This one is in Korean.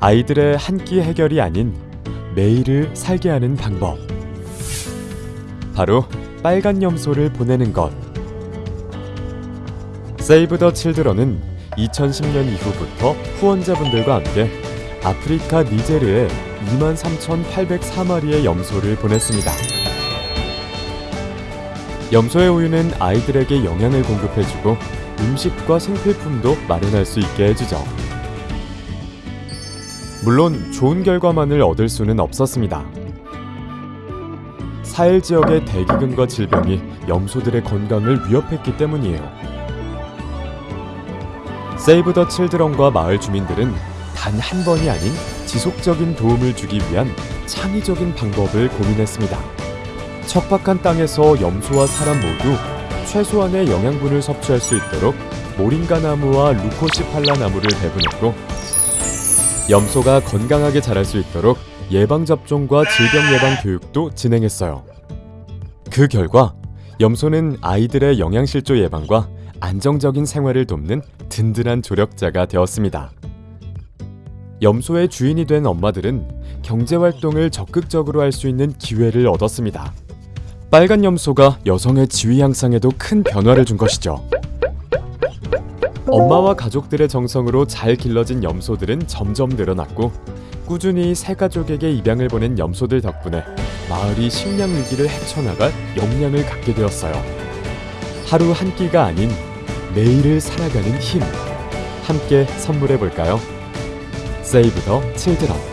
아이들의 한 끼 해결이 아닌 매일을 살게 하는 방법. 바로 빨간 염소를 보내는 것. 세이브 더 칠드런은 2010년 이후부터 후원자분들과 함께 아프리카 니제르에 23,804마리의 염소를 보냈습니다. 염소의 우유는 아이들에게 영양을 공급해주고 음식과 생필품도 마련할 수 있게 해주죠. 물론 좋은 결과만을 얻을 수는 없었습니다. 사헬 지역의 대기근과 질병이 염소들의 건강을 위협했기 때문이에요. 세이브 더 칠드런과 마을 주민들은 단 한 번이 아닌 지속적인 도움을 주기 위한 창의적인 방법을 고민했습니다. 척박한 땅에서 염소와 사람 모두 최소한의 영양분을 섭취할 수 있도록 모링가 나무와 루코시팔라 나무를 배분했고 염소가 건강하게 자랄 수 있도록 예방 접종과 질병 예방 교육도 진행했어요. 그 결과 염소는 아이들의 영양실조 예방과 안정적인 생활을 돕는 든든한 조력자가 되었습니다. 염소의 주인이 된 엄마들은 경제 활동을 적극적으로 할 수 있는 기회를 얻었습니다. 빨간 염소가 여성의 지위 향상에도 큰 변화를 준 것이죠. 엄마와 가족들의 정성으로 잘 길러진 염소들은 점점 늘어났고 꾸준히 새 가족에게 입양을 보낸 염소들 덕분에 마을이 식량 위기를 헤쳐나갈 역량을 갖게 되었어요. 하루 한 끼가 아닌 매일을 살아가는 힘 함께 선물해 볼까요? 세이브 더 칠드런